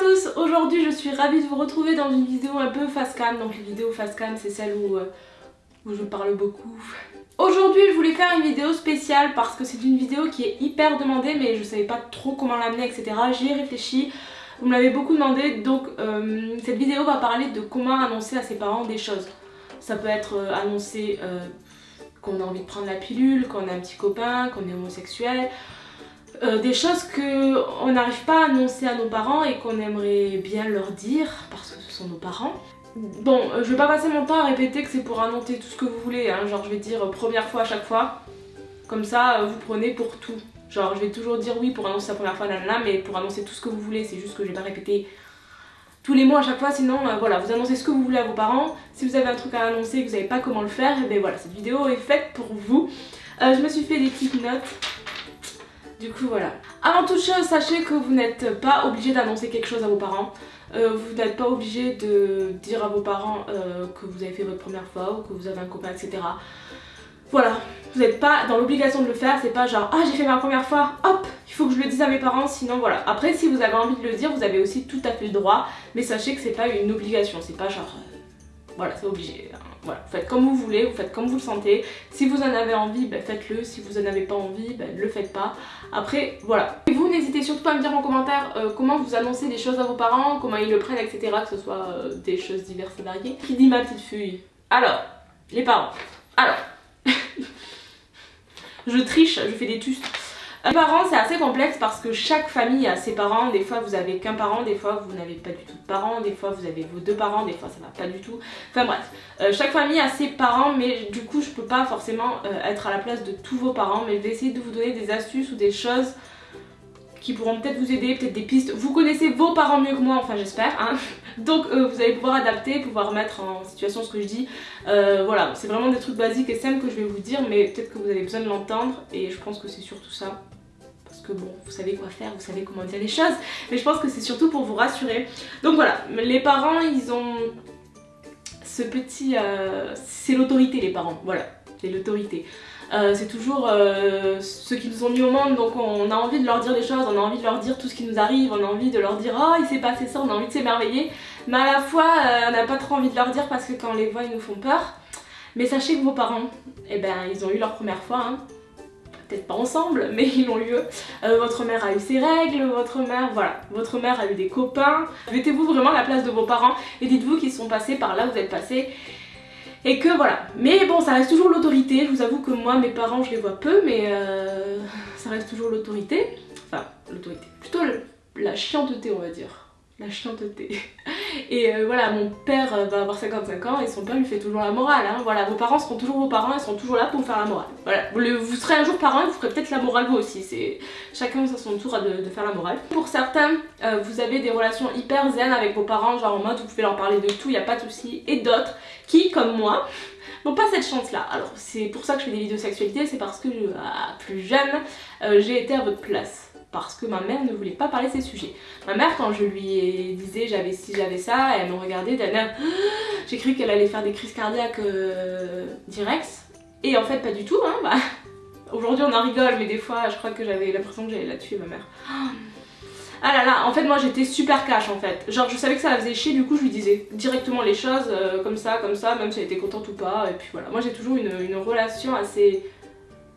tous, aujourd'hui je suis ravie de vous retrouver dans une vidéo un peu face cam. Donc les vidéos face cam c'est celle où, euh, où je parle beaucoup. Aujourd'hui je voulais faire une vidéo spéciale parce que c'est une vidéo qui est hyper demandée mais je savais pas trop comment l'amener etc. J'y ai réfléchi, vous me l'avez beaucoup demandé donc euh, cette vidéo va parler de comment annoncer à ses parents des choses. Ça peut être euh, annoncer qu'on a envie de prendre la pilule, qu'on a un petit copain, qu'on est homosexuel, euh, des choses qu'on n'arrive pas à annoncer à nos parents et qu'on aimerait bien leur dire parce que ce sont nos parents. Bon, euh, je vais pas passer mon temps à répéter que c'est pour annoncer tout ce que vous voulez, hein. genre je vais dire euh, première fois à chaque fois, comme ça vous prenez pour tout. Genre je vais toujours dire oui pour annoncer la première fois, nanana, mais pour annoncer tout ce que vous voulez, c'est juste que je vais pas répéter tous les mots à chaque fois, sinon voilà, vous annoncez ce que vous voulez à vos parents. Si vous avez un truc à annoncer et que vous savez pas comment le faire, et eh ben voilà, cette vidéo est faite pour vous. je me suis fait des petites notes du coup voilà. Avant toute chose, sachez que vous n'êtes pas obligé d'annoncer quelque chose à vos parents. Euh, vous n'êtes pas obligé de dire à vos parents euh, que vous avez fait votre première fois ou que vous avez un copain, etc. Voilà, vous n'êtes pas dans l'obligation de le faire, c'est pas genre ah j'ai fait ma première fois, hop, il faut que je le dise à mes parents, sinon voilà. Après si vous avez envie de le dire, vous avez aussi tout à fait le droit, mais sachez que c'est pas une obligation, c'est pas genre euh, voilà, c'est obligé. Hein. Voilà, faites comme vous voulez, vous faites comme vous le sentez. Si vous en avez envie, ben, faites-le. Si vous en avez pas envie, ben, le faites pas. Après, voilà. Et vous, n'hésitez surtout pas à me dire en commentaire euh, comment vous annoncez des choses à vos parents, comment ils le prennent, etc. Que ce soit euh, des choses diverses et variées. Qui dit ma petite fille? Alors, les parents. Alors, je triche, je fais des tustes. Les parents c'est assez complexe parce que chaque famille a ses parents, des fois vous avez qu'un parent, des fois vous n'avez pas du tout de parents, des fois vous avez vos deux parents, des fois ça va pas du tout. Enfin bref, euh, chaque famille a ses parents mais du coup je peux pas forcément euh, être à la place de tous vos parents mais je vais essayer de vous donner des astuces ou des choses qui pourront peut-être vous aider, peut-être des pistes. Vous connaissez vos parents mieux que moi, enfin j'espère. Hein Donc euh, vous allez pouvoir adapter, pouvoir mettre en situation ce que je dis. voilà, c'est vraiment des trucs basiques et simples que je vais vous dire, mais peut-être que vous avez besoin de l'entendre et je pense que c'est surtout ça parce que bon, vous savez quoi faire, vous savez comment dire les choses, mais je pense que c'est surtout pour vous rassurer. Donc voilà, les parents, ils ont ce petit... Euh, c'est l'autorité les parents, voilà, c'est l'autorité. Euh, c'est toujours euh, ceux qui nous ont mis au monde, donc on a envie de leur dire des choses, on a envie de leur dire tout ce qui nous arrive, on a envie de leur dire oh il s'est passé ça, on a envie de s'émerveiller, mais à la fois on n'a pas trop envie de leur dire parce que quand on les voit ils nous font peur. Mais sachez que vos parents, eh ben ils ont eu leur première fois, hein peut-être pas ensemble, mais ils ont lieu. Euh, votre mère a eu ses règles, votre mère, voilà, votre mère a eu des copains. Mettez-vous vraiment à la place de vos parents et dites-vous qu'ils sont passés par là vous êtes passés. Et que voilà. Mais bon, ça reste toujours l'autorité. Je vous avoue que moi, mes parents, je les vois peu, mais euh, ça reste toujours l'autorité. Enfin, l'autorité. Plutôt la chianteté, on va dire la chianteté. Et euh, voilà, mon père euh, va avoir 55 ans et son père lui fait toujours la morale. Hein. Voilà, vos parents seront toujours vos parents, ils seront toujours là pour faire la morale. Voilà, vous, serez un jour parent et vous ferez peut-être la morale vous aussi. C'est Chacun à son tour de, faire la morale. Pour certains, euh, vous avez des relations hyper zen avec vos parents, genre en mode vous pouvez leur parler de tout, il n'y a pas de souci. Et d'autres qui, comme moi, n'ont pas cette chance là. Alors c'est pour ça que je fais des vidéos sexualité, c'est parce que plus jeune, j'ai été à votre place parce que ma mère ne voulait pas parler de ces sujets. Ma mère quand je lui disais j'avais si j'avais ça, elle me regardait d'un air j'ai cru qu'elle allait faire des crises cardiaques euh, direct et en fait pas du tout hein bah, aujourd'hui on en rigole mais des fois je crois que j'avais l'impression que j'allais la tuer ma mère. Ah là là, en fait moi j'étais super cash en fait. Genre je savais que ça la faisait chier, du coup je lui disais directement les choses euh, comme ça, comme ça, même si elle était contente ou pas. Et puis voilà, moi j'ai toujours une relation assez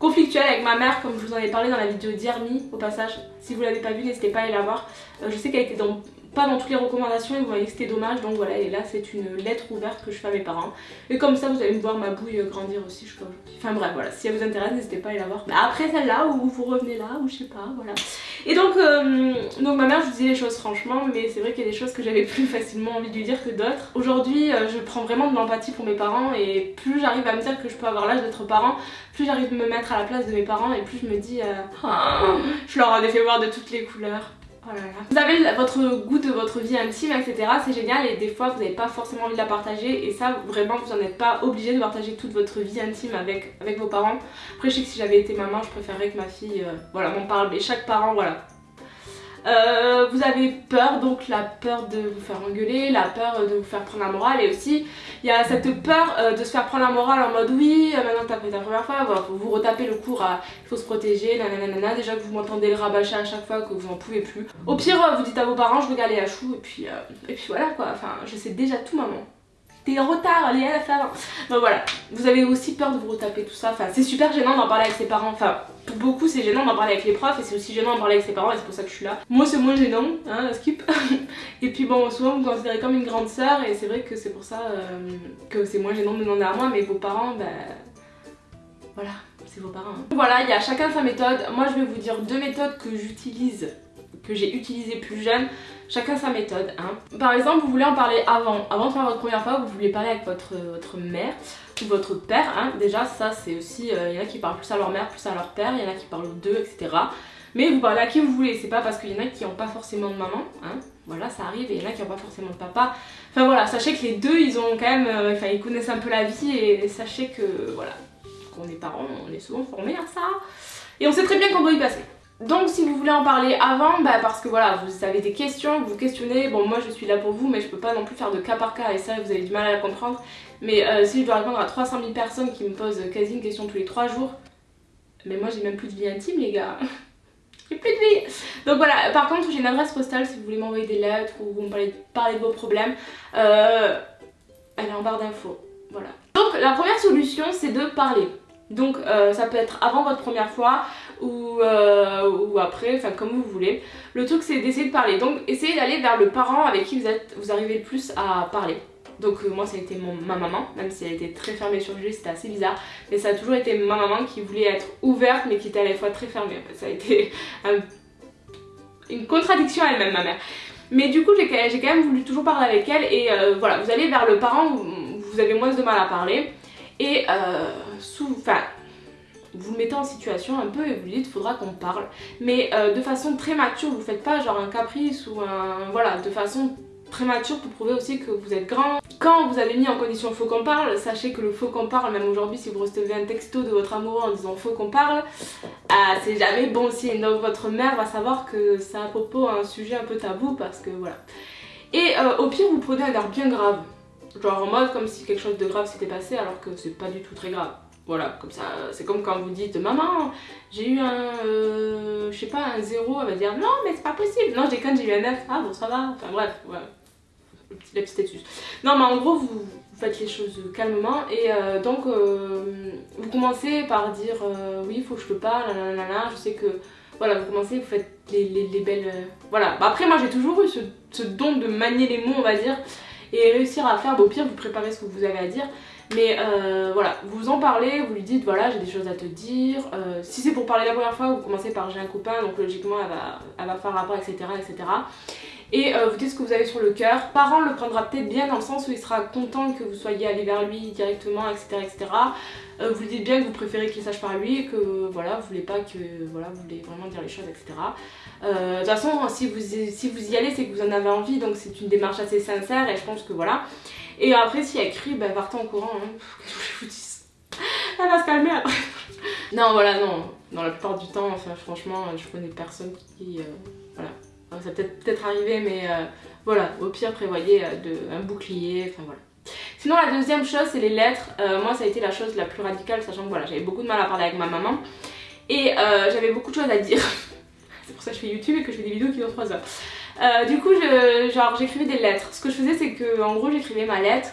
conflictuelle avec ma mère comme je vous en ai parlé dans la vidéo d'Iermi au passage. Si vous l'avez pas vu n'hésitez pas à aller la voir. Euh, je sais qu'elle était dans pas dans toutes les recommandations et vous voyez que c'était dommage donc voilà et là c'est une lettre ouverte que je fais à mes parents. Et comme ça vous allez me voir ma bouille grandir aussi je crois enfin bref voilà si elle vous intéresse n'hésitez pas à aller la voir. Mais après celle-là ou vous revenez là ou je sais pas voilà. Et donc euh, donc ma mère je vous disais les choses franchement mais c'est vrai qu'il y a des choses que j'avais plus facilement envie de lui dire que d'autres. Aujourd'hui euh, je prends vraiment de l'empathie pour mes parents et plus j'arrive à me dire que je peux avoir l'âge d'être parent plus j'arrive à me mettre à la place de mes parents et plus je me dis euh, je leur en ai fait voir de toutes les couleurs Oh vous avez votre goût de votre vie intime, etc. C'est génial et des fois vous n'avez pas forcément envie de la partager et ça vraiment vous n'en êtes pas obligé de partager toute votre vie intime avec, vos parents. Après je sais que si j'avais été maman je préférerais que ma fille euh, voilà m'en parle mais chaque parent voilà Euh, vous avez peur, donc la peur de vous faire engueuler, la peur de vous faire prendre la morale et aussi il y a cette peur euh, de se faire prendre la morale en mode oui, euh, maintenant t'as fait ta première fois, faut vous retaper le cours à il faut se protéger, nanana, déjà que vous m'entendez le rabâcher à chaque fois que vous en pouvez plus. Au pire, vous dites à vos parents je regarde les hachous et puis, et puis voilà quoi, enfin je sais déjà tout maman t'es en retard, allez, à la fin. Donc voilà, vous avez aussi peur de vous retaper tout ça. Enfin, c'est super gênant d'en parler avec ses parents. Enfin, pour beaucoup, c'est gênant d'en parler avec les profs et c'est aussi gênant d'en parler avec ses parents et c'est pour ça que je suis là. Moi, c'est moins gênant, hein, skip. et puis bon, souvent, vous considérez comme une grande sœur et c'est vrai que c'est pour ça euh, que c'est moins gênant de demander à moi, mais vos parents, ben. Voilà, c'est vos parents. Hein. Voilà, il y a chacun sa méthode. Moi, je vais vous dire deux méthodes que j'utilise que j'ai utilisées plus jeune, chacun sa méthode. Hein. Par exemple, vous voulez en parler avant, avant de faire votre première fois, vous voulez parler avec votre, votre mère ou votre père. Hein. Déjà, ça c'est aussi, euh, il y en a qui parlent plus à leur mère, plus à leur père, il y en a qui parlent aux deux, etc. Mais vous parlez à qui vous voulez, c'est pas parce qu'il y en a qui n'ont pas forcément de maman, hein. voilà ça arrive, et il y en a qui n'ont pas forcément de papa. Enfin voilà, sachez que les deux ils ont quand même, euh, enfin ils connaissent un peu la vie et, sachez que voilà, qu'on est parents, on est souvent formés à ça. Et on sait très bien qu'on doit y passer. Donc si vous voulez en parler avant, bah parce que voilà, vous avez des questions, vous questionnez, bon moi je suis là pour vous mais je peux pas non plus faire de cas par cas et ça vous avez du mal à la comprendre. Mais euh, si je dois répondre à 300 000 personnes qui me posent quasi une question tous les 3 jours, mais moi j'ai même plus de vie intime les gars. j'ai plus de vie Donc voilà, par contre j'ai une adresse postale si vous voulez m'envoyer des lettres ou vous me parler, parler de vos problèmes. Euh, elle est en barre d'infos, voilà. Donc la première solution c'est de parler. Donc euh, ça peut être avant votre première fois ou, euh, ou après, enfin comme vous voulez. Le truc c'est d'essayer de parler. Donc essayez d'aller vers le parent avec qui vous, êtes, vous arrivez le plus à parler. Donc euh, moi ça a été ma maman, même si elle était très fermée sur lui, c'était assez bizarre. Mais ça a toujours été ma maman qui voulait être ouverte mais qui était à la fois très fermée. ça a été une contradiction elle-même ma mère. Mais du coup j'ai quand même voulu toujours parler avec elle et voilà, vous allez vers le parent où vous avez moins de mal à parler. Et vous le mettez en situation un peu et vous lui dites faudra qu'on parle. Mais euh, de façon très mature, vous faites pas genre un caprice ou un... Voilà, de façon très mature pour prouver aussi que vous êtes grand. Quand vous avez mis en condition faut qu'on parle, sachez que le faut qu'on parle, même aujourd'hui si vous recevez un texto de votre amoureux en disant faut qu'on parle, ah, c'est jamais bon signe. Donc votre mère va savoir que c'est à propos un sujet un peu tabou parce que voilà. Et euh, au pire vous prenez un air bien grave. Genre en mode comme si quelque chose de grave s'était passé alors que c'est pas du tout très grave. Voilà, comme ça, c'est comme quand vous dites Maman, j'ai eu un, euh, je sais pas, un zéro, elle va dire Non, mais c'est pas possible. Non, j'ai quand j'ai eu un 9, ah bon, ça va. Enfin bref, voilà, la petite astuce. Non, mais en gros, vous, faites les choses calmement et euh, donc euh, vous commencez par dire Oui, il faut que je te parle, nanana, je sais que. Voilà, vous commencez, vous faites les, les, belles. Voilà, bah, après, moi j'ai toujours eu ce, don de manier les mots, on va dire, et réussir à faire, au pire, vous préparez ce que vous avez à dire. Mais euh, voilà, vous en parlez, vous lui dites voilà j'ai des choses à te dire. Euh, si c'est pour parler la première fois, vous commencez par j'ai un copain, donc logiquement elle va, elle va faire rapport, etc. etc. Et euh, vous dites ce que vous avez sur le cœur. Parent le prendra peut-être bien dans le sens où il sera content que vous soyez allé vers lui directement, etc. etc. vous lui dites bien que vous préférez qu'il sache par lui et que voilà, vous voulez pas que voilà, vous voulez vraiment dire les choses, etc. de toute façon, si vous, si vous y allez, c'est que vous en avez envie, donc c'est une démarche assez sincère et je pense que voilà. Et après, si elle crie, bah partez en courant. Hein. Je vous Elle va se calmer non, voilà, non. Dans la plupart du temps, enfin, franchement, je connais personne qui. Euh. Ça peut peut-être arriver, mais euh, voilà. Au pire, prévoyez euh, de, un bouclier. Enfin, voilà. Sinon, la deuxième chose, c'est les lettres. moi, ça a été la chose la plus radicale, sachant que voilà, j'avais beaucoup de mal à parler avec ma maman. Et j'avais beaucoup de choses à dire. c'est pour ça que je fais YouTube et que je fais des vidéos qui durent 3 heures. Euh, du coup, genre j'écrivais des lettres. Ce que je faisais, c'est que en gros, j'écrivais ma lettre,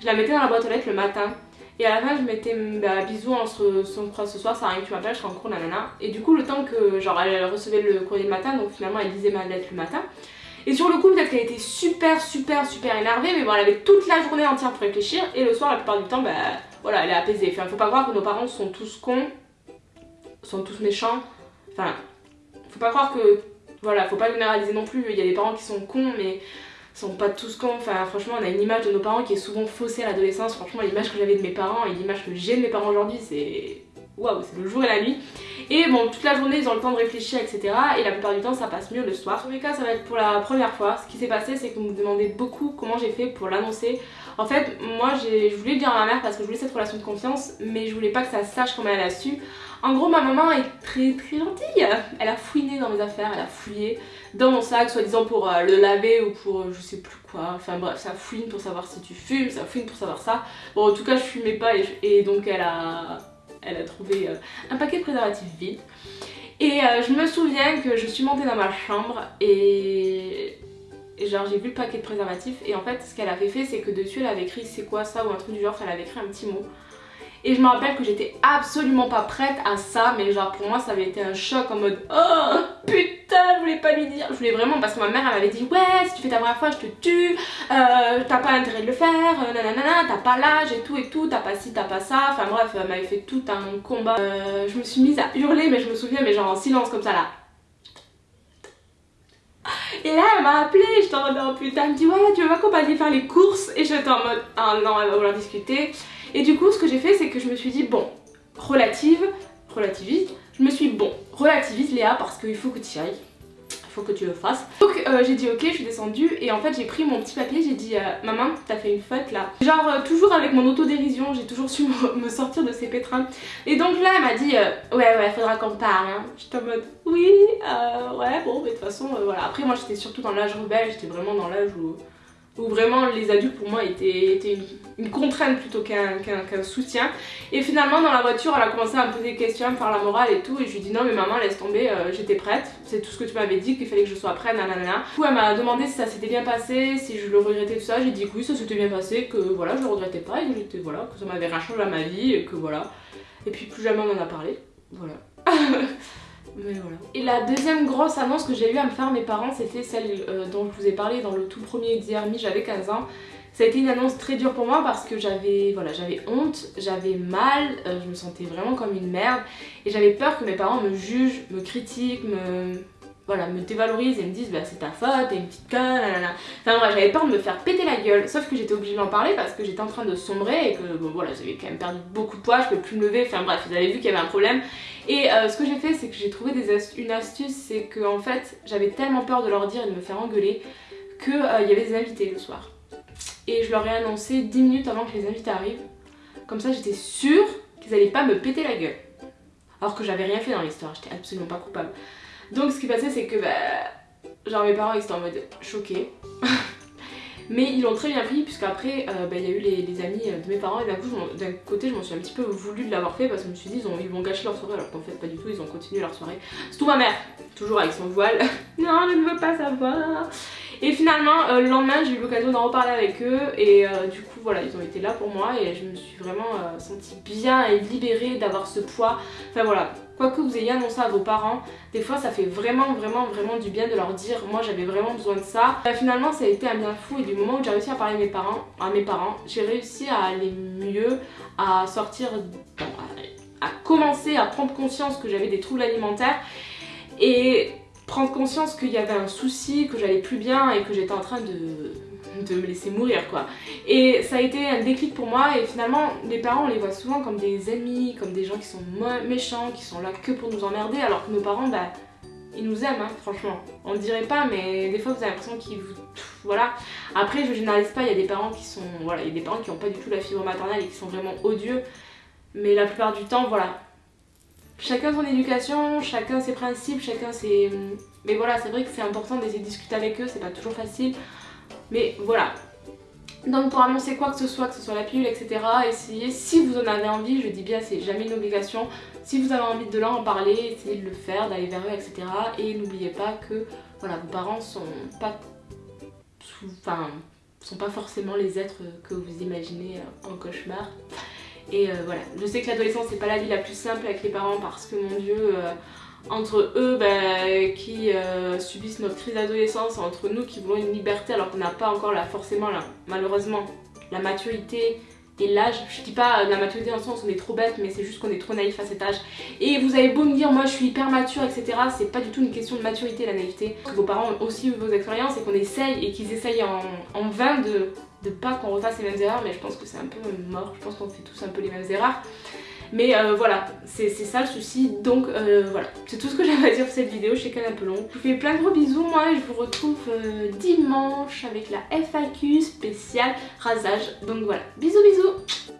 je la mettais dans la boîte aux lettres le matin. Et à la fin, je mettais bah, bisous, on se, croise ce soir, ça arrive tu m'appelles, je serai en cours, nanana. Et du coup, le temps que genre elle recevait le courrier le matin, donc finalement elle lisait ma lettre le matin. Et sur le coup, peut-être qu'elle était super, super, super énervée, mais bon, elle avait toute la journée entière pour réfléchir. Et le soir, la plupart du temps, bah voilà, elle est apaisée. Enfin, faut pas croire que nos parents sont tous cons, sont tous méchants. Enfin, faut pas croire que voilà, faut pas généraliser non plus, il y a des parents qui sont cons mais sont pas tous cons, enfin franchement on a une image de nos parents qui est souvent faussée à l'adolescence, franchement l'image que j'avais de mes parents et l'image que j'ai de mes parents aujourd'hui c'est waouh, c'est le jour et la nuit. Et bon, toute la journée ils ont le temps de réfléchir, etc. Et la plupart du temps ça passe mieux le soir. En tous les cas, ça va être pour la première fois. Ce qui s'est passé, c'est que vous me demandez beaucoup comment j'ai fait pour l'annoncer. En fait, moi je voulais le dire à ma mère parce que je voulais cette relation de confiance, mais je voulais pas que ça sache comment elle a su. En gros, ma maman est très très gentille. Elle a fouiné dans mes affaires, elle a fouillé. dans mon sac, soi-disant pour euh, le laver ou pour euh, je sais plus quoi. Enfin bref, ça fouine pour savoir si tu fumes, ça fouine pour savoir ça. Bon, en tout cas, je fumais pas et, donc elle a, elle a trouvé euh, un paquet de préservatifs vide. Et je me souviens que je suis montée dans ma chambre et genre j'ai vu le paquet de préservatifs et en fait ce qu'elle avait fait c'est que dessus elle avait écrit c'est quoi ça? ou un truc du genre, elle avait écrit un petit mot. Et je me rappelle que j'étais absolument pas prête à ça, mais genre pour moi ça avait été un choc en mode Oh putain, je voulais pas lui dire. Je voulais vraiment parce que ma mère elle m'avait dit Ouais, si tu fais ta première fois, je te tue, euh, t'as pas intérêt de le faire, euh, nanana, t'as pas l'âge et tout et tout, t'as pas ci, t'as pas ça. Enfin bref, elle m'avait fait tout un combat. Euh, je me suis mise à hurler, mais je me souviens, mais genre en silence comme ça là. Et là, elle m'a appelé, j'étais en mode oh putain, elle me dit ouais, tu veux m'accompagner faire les courses? Et j'étais en mode ah non, elle va vouloir discuter. Et du coup, ce que j'ai fait, c'est que je me suis dit, bon, relative, relativise, je me suis dit, bon, relativise Léa parce qu'il faut que tu y ailles. Il faut que tu le fasses. Donc euh, j'ai dit ok, je suis descendue et en fait j'ai pris mon petit papier, j'ai dit euh, maman t'as fait une faute là. Genre euh, toujours avec mon autodérision, j'ai toujours su me sortir de ces pétrins. Et donc là elle m'a dit ouais ouais faudra qu'on parle. Hein. J'étais en mode oui ouais bon mais de toute façon voilà. Après moi j'étais surtout dans l'âge rebelle, j'étais vraiment dans l'âge où où vraiment les adultes pour moi étaient, une, contrainte plutôt qu'un soutien. Et finalement dans la voiture elle a commencé à me poser des questions, à me faire la morale et tout et je lui ai dit non mais maman laisse tomber, euh, j'étais prête, c'est tout ce que tu m'avais dit qu'il fallait que je sois prête, nanana. Du coup elle m'a demandé si ça s'était bien passé, si je le regrettais tout ça, j'ai dit que oui ça s'était bien passé, que voilà je le regrettais pas et que j'étais voilà, que ça m'avait rien changé à ma vie et que voilà. Et puis plus jamais on en a parlé, voilà. Et la deuxième grosse annonce que j'ai eu à me faire mes parents, c'était celle euh, dont je vous ai parlé dans le tout premier DRMI, j'avais 15 ans. Ça a été une annonce très dure pour moi parce que j'avais voilà, honte, j'avais mal, euh, je me sentais vraiment comme une merde et j'avais peur que mes parents me jugent, me critiquent, me, voilà, me dévalorisent et me disent bah c'est ta faute, t'es une petite conne, Enfin bref, j'avais peur de me faire péter la gueule, sauf que j'étais obligée d'en parler parce que j'étais en train de sombrer et que bon voilà, j'avais quand même perdu beaucoup de poids, je pouvais plus me lever, enfin bref, vous avez vu qu'il y avait un problème. Et euh, ce que j'ai fait, c'est que j'ai trouvé une astuce, c'est que en fait, j'avais tellement peur de leur dire et de me faire engueuler qu'il euh, y avait des invités le soir. Et je leur ai annoncé 10 minutes avant que les invités arrivent. Comme ça, j'étais sûre qu'ils allaient pas me péter la gueule. Alors que j'avais rien fait dans l'histoire, j'étais absolument pas coupable. Donc ce qui passait c'est que bah, genre mes parents ils étaient en mode choqués. Mais ils l'ont très bien pris puisque après euh, bah, il y a eu les, amis euh, de mes parents et d'un coup d'un côté je m'en suis un petit peu voulu de l'avoir fait parce que je me suis dit ils, vont gâcher leur soirée alors qu'en fait pas du tout ils ont continué leur soirée. C'est tout ma mère, toujours avec son voile. non je ne veux pas savoir. Et finalement, euh, le lendemain, j'ai eu l'occasion d'en reparler avec eux et du coup, voilà, ils ont été là pour moi et je me suis vraiment sentie bien et libérée d'avoir ce poids. Enfin voilà, quoi que vous ayez annoncé à vos parents, des fois ça fait vraiment vraiment vraiment du bien de leur dire moi j'avais vraiment besoin de ça. Bah, finalement ça a été un bien fou et du moment où j'ai réussi à parler à mes parents, j'ai réussi à aller mieux, à sortir, à commencer à prendre conscience que j'avais des troubles alimentaires et prendre conscience qu'il y avait un souci, que j'allais plus bien et que j'étais en train de de me laisser mourir quoi. Et ça a été un déclic pour moi et finalement les parents on les voit souvent comme des ennemis, comme des gens qui sont méchants, qui sont là que pour nous emmerder alors que nos parents bah ils nous aiment hein, franchement. On ne dirait pas mais des fois vous avez l'impression qu'ils vous... Voilà. Après je généralise pas, il y a des parents qui sont... Voilà, il y a des parents qui n'ont pas du tout la fibre maternelle et qui sont vraiment odieux. Mais la plupart du temps voilà. Chacun son éducation, chacun ses principes, chacun ses... Mais voilà, c'est vrai que c'est important d'essayer de discuter avec eux, c'est pas toujours facile. Mais voilà. Donc pour annoncer quoi que ce soit, que ce soit la pilule, etc., essayez, si vous en avez envie, je dis bien c'est jamais une obligation, si vous avez envie de leur en parler, essayez de le faire, d'aller vers eux, etc. Et n'oubliez pas que voilà, vos parents sont pas, enfin, sont pas forcément les êtres que vous imaginez en cauchemar. Et euh, voilà, je sais que l'adolescence c'est pas la vie la plus simple avec les parents parce que mon dieu... Euh, entre eux bah, qui euh, subissent notre crise d'adolescence, entre nous qui voulons une liberté alors qu'on n'a pas encore forcément là, malheureusement la maturité et l'âge. Je dis pas la maturité dans le sens où on est trop bête mais c'est juste qu'on est trop naïf à cet âge. Et vous avez beau me dire moi je suis hyper mature etc. C'est pas du tout une question de maturité la naïveté. Que vos parents ont aussi eu vos expériences et qu'on essaye et qu'ils essayent en, en vain de, de pas qu'on refasse les mêmes erreurs mais je pense que c'est un peu mort. Je pense qu'on fait tous un peu les mêmes erreurs. Mais euh, voilà, c'est ça le souci. Donc euh, voilà, c'est tout ce que j'avais à dire pour cette vidéo. Je sais qu'elle est un peu longue. Je vous fais plein de gros bisous moi je vous retrouve euh, dimanche avec la FAQ spéciale rasage. Donc voilà, bisous bisous